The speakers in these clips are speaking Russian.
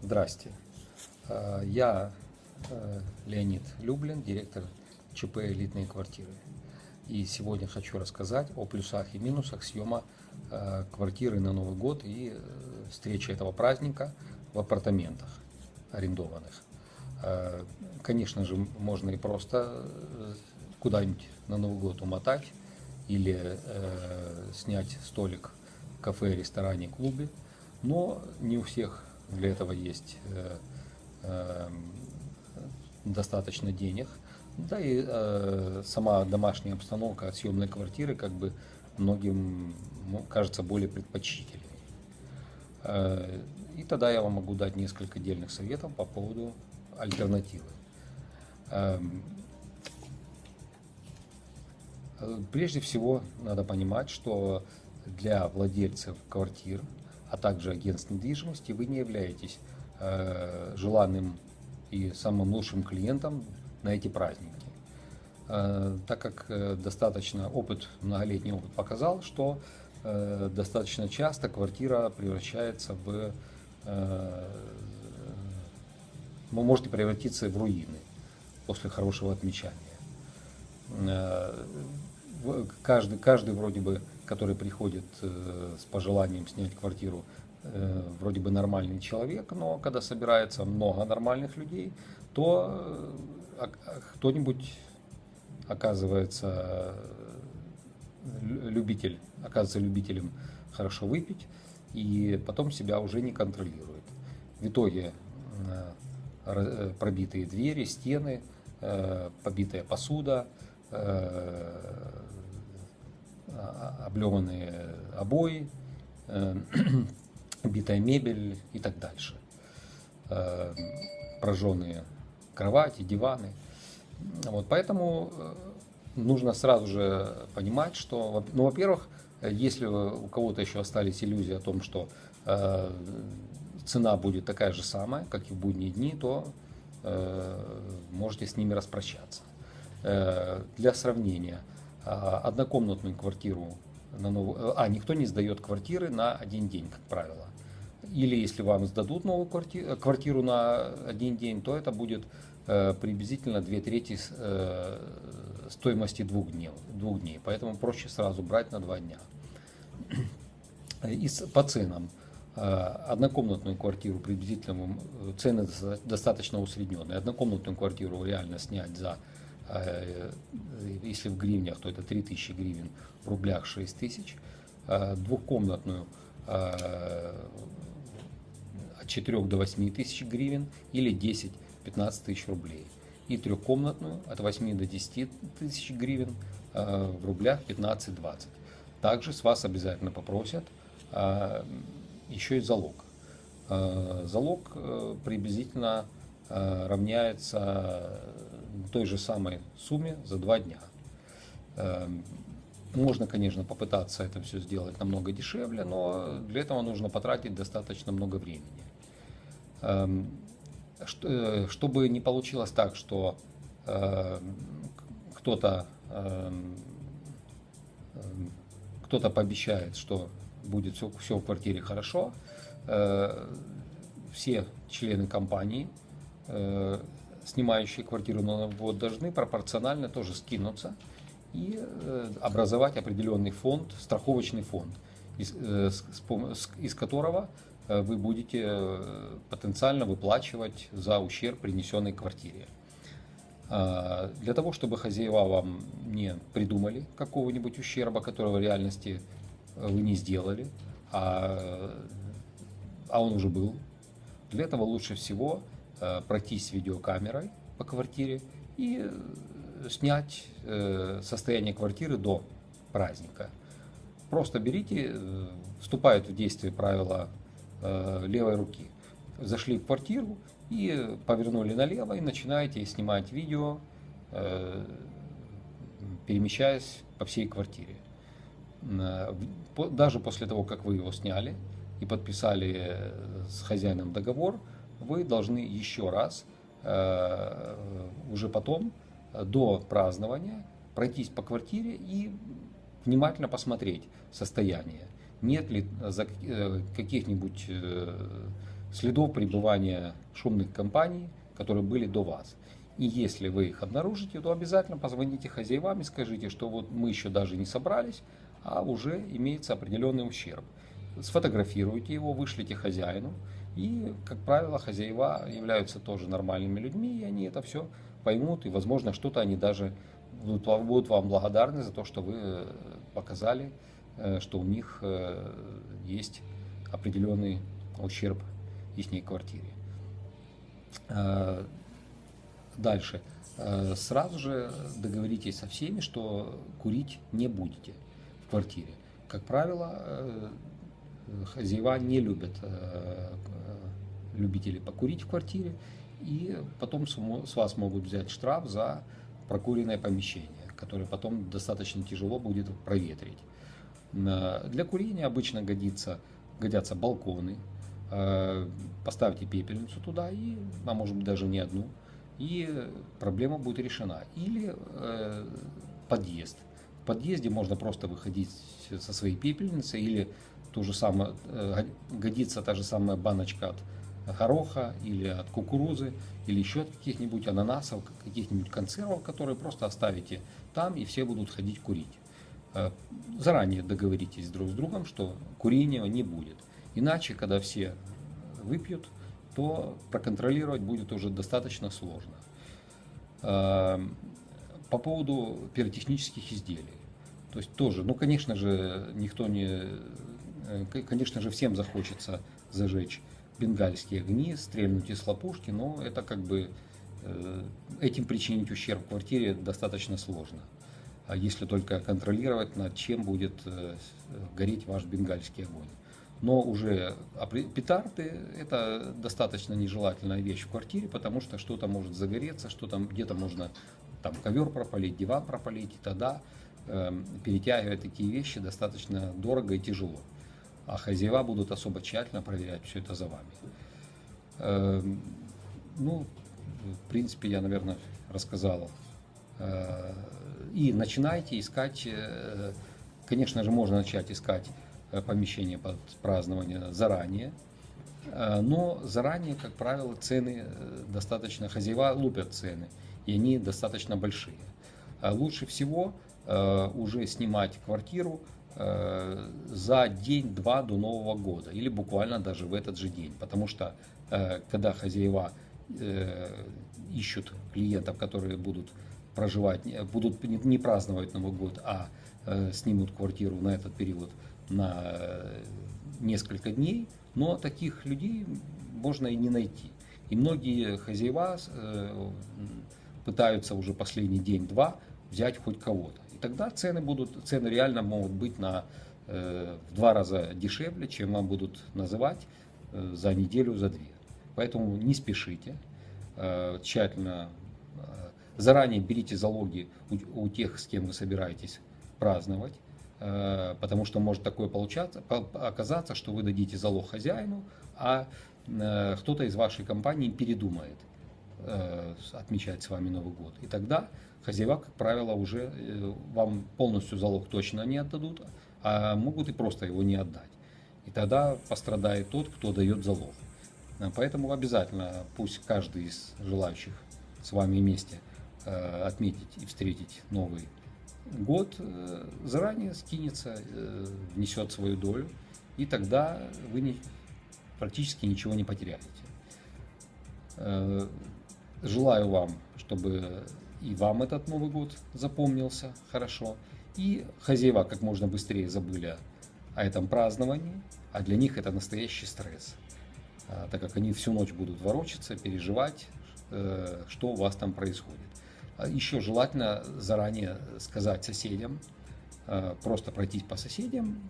Здрасте. Э, Я э, Леонид Люблин, директор ЧП «Элитные квартиры». И сегодня хочу рассказать о плюсах и минусах съема э, квартиры на Новый год и встречи этого праздника в апартаментах арендованных. Конечно же, можно и просто куда-нибудь на Новый год умотать или снять столик в кафе, ресторане, клубе, но не у всех для этого есть э, э, достаточно денег. Да и э, сама домашняя обстановка от съемной квартиры как бы многим ну, кажется более предпочтительной. И тогда я вам могу дать несколько отдельных советов по поводу альтернативы. Эм, прежде всего надо понимать, что для владельцев квартир а также агентств недвижимости, вы не являетесь э, желанным и самым лучшим клиентом на эти праздники. Э, так как э, достаточно опыт, многолетний опыт показал, что э, достаточно часто квартира превращается в... Э, вы можете превратиться в руины после хорошего отмечания. Э, каждый, каждый вроде бы который приходит э, с пожеланием снять квартиру, э, вроде бы нормальный человек, но когда собирается много нормальных людей, то э, кто-нибудь оказывается любитель, оказывается любителем хорошо выпить и потом себя уже не контролирует. В итоге пробитые двери, стены, побитая посуда, облеманные обои, э, битая мебель и так дальше. Э, прожженные кровати, диваны. Вот, поэтому э, нужно сразу же понимать, что, ну, во-первых, если у кого-то еще остались иллюзии о том, что цена будет такая же самая, как и в будние дни, то можете с ними распрощаться. Для сравнения, однокомнатную квартиру на новую, а никто не сдает квартиры на один день, как правило. Или если вам сдадут новую квартиру, квартиру на один день, то это будет э, приблизительно две трети э, стоимости двух дней, двух дней. Поэтому проще сразу брать на два дня. И по ценам. Э, однокомнатную квартиру приблизительно, цены достаточно усредненные. Однокомнатную квартиру реально снять за если в гривнях, то это 3000 гривен, в рублях 6000. Э, двухкомнатную э, от 4 до 8 тысяч гривен или 10-15 тысяч рублей. И трехкомнатную от 8 до 10 тысяч гривен в рублях 15-20. Также с вас обязательно попросят еще и залог. Залог приблизительно равняется той же самой сумме за два дня. Эм, можно, конечно, попытаться это все сделать намного дешевле, но для этого нужно потратить достаточно много времени. Эм, э, чтобы не получилось так, что эм, кто-то кто-то пообещает, что будет все, все в квартире хорошо, э, все члены компании э, снимающие квартиру на Новый год, должны пропорционально тоже скинуться и э, образовать определенный фонд, страховочный фонд, из, э, из которого э, вы будете потенциально выплачивать за ущерб, принесенный квартире. А, для того, чтобы хозяева вам не придумали какого-нибудь ущерба, которого в реальности вы не сделали, а, а он уже был, для этого лучше всего Э, пройтись видеокамерой по квартире и э, снять э, состояние квартиры до праздника. Просто берите, вступают в действие правила левой руки. Зашли в квартиру и повернули налево и начинаете снимать видео, перемещаясь по всей квартире. Даже после того, как вы его сняли и подписали с хозяином договор, вы должны еще раз, э, уже потом, э, до празднования, пройтись по квартире и внимательно посмотреть состояние. Нет ли э, каких-нибудь следов пребывания шумных компаний, которые были до вас. И если вы их обнаружите, то обязательно позвоните хозяевам и скажите, что вот мы еще даже не собрались, а уже имеется определенный ущерб. Сфотографируйте его, вышлите хозяину. И, как правило, хозяева являются тоже нормальными людьми, и они это все поймут, и, возможно, что-то они даже будут, вам благодарны за то, что вы э, показали, э, что у них э, есть определенный ущерб в их квартире. Дальше. Сразу же договоритесь со всеми, что курить не будете в квартире. Как правило, хозяева не любят любителей покурить в квартире, и потом с вас могут взять штраф за прокуренное помещение, которое потом достаточно тяжело будет проветрить. Для курения обычно годится, годятся балконы. Э, поставьте пепельницу туда, и, а может быть даже не одну, и проблема будет решена. Или э, подъезд. В подъезде можно просто выходить со своей пепельницей, или то же самое, э, годится та же самая баночка от гороха или от кукурузы, или еще от каких-нибудь ананасов, каких-нибудь консервов, которые просто оставите там, и все будут ходить курить. Э, заранее договоритесь друг с другом, что курения не будет. Иначе, когда все выпьют, то проконтролировать будет уже достаточно сложно. Э, по поводу пиротехнических изделий. То есть тоже, ну, конечно же, никто не, э, конечно же, всем захочется зажечь бенгальские огни, стрельнуть из лопушки, но это как бы э, этим причинить ущерб квартире достаточно сложно. А если только контролировать, над чем будет э, гореть ваш бенгальский огонь. Но уже петарды – это достаточно нежелательная вещь в квартире, потому что что-то может загореться, что там где-то можно там ковер пропалить, диван пропалить, и тогда э, перетягивать такие вещи достаточно дорого и тяжело а хозяева будут особо тщательно проверять все это за вами. Эм, ну, в принципе, я, наверное, рассказал. Э, и начинайте искать, э, конечно же, можно начать искать э, помещение под празднование заранее, но заранее, как правило, цены достаточно, хозяева лупят цены, и они достаточно большие. Лучше всего уже снимать квартиру за день-два до Нового года или буквально даже в этот же день. Потому что э, когда хозяева э, ищут клиентов, которые будут проживать, будут не праздновать Новый год, а снимут квартиру на этот период на несколько дней, но таких людей можно и не найти. И многие хозяева пытаются уже последний день-два взять хоть кого-то тогда цены будут, цены реально могут быть на э, в два раза дешевле, чем вам будут называть э, за неделю, за две. Поэтому не спешите, э, тщательно, э, заранее берите залоги у, у тех, с кем вы собираетесь праздновать, э, потому что может такое получаться, оказаться, что вы дадите залог хозяину, а э, кто-то из вашей компании передумает отмечать с вами Новый год. И тогда хозяева, как правило, уже э, вам полностью залог точно не отдадут, а могут и просто его не отдать. И тогда пострадает тот, кто дает залог. А поэтому обязательно пусть каждый из желающих с вами вместе э, отметить и встретить Новый год э, заранее скинется, внесет свою долю, и тогда вы не, практически ничего не потеряете. Желаю вам, чтобы и вам этот Новый год запомнился хорошо, и хозяева как можно быстрее забыли о этом праздновании, а для них это настоящий стресс, а, так как они всю ночь будут ворочаться, переживать, э, что у вас там происходит. А Еще желательно заранее сказать соседям, э, просто пройтись по соседям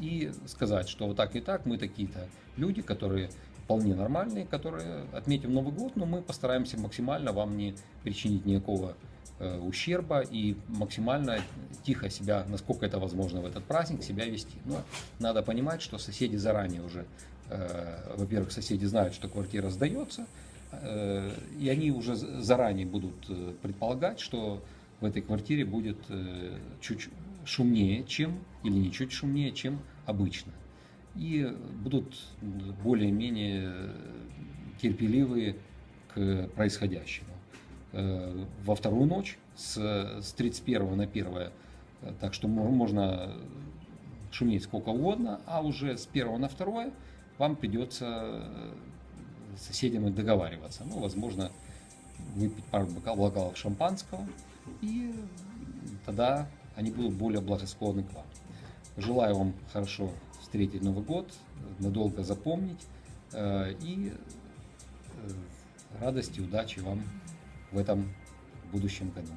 и сказать, что вот так и так, мы такие-то люди, которые вполне нормальные, которые отметим Новый год, но мы постараемся максимально вам не причинить никакого э, ущерба и максимально тихо себя, насколько это возможно в этот праздник, себя вести. Но надо понимать, что соседи заранее уже, э, во-первых, соседи знают, что квартира сдается, э, и они уже заранее будут э, предполагать, что в этой квартире будет э, чуть шумнее, чем, или не чуть шумнее, чем обычно. И будут более-менее терпеливые к происходящему. Э, во вторую ночь с, с 31 на 1, э, так что можно шуметь сколько угодно, а уже с 1 на 2 вам придется с соседями договариваться. Ну, возможно, выпить пару бокалов шампанского, и тогда они будут более благосклонны к вам. Желаю вам хорошо встретить Новый год, надолго запомнить э, и э, радости, удачи вам в этом будущем году.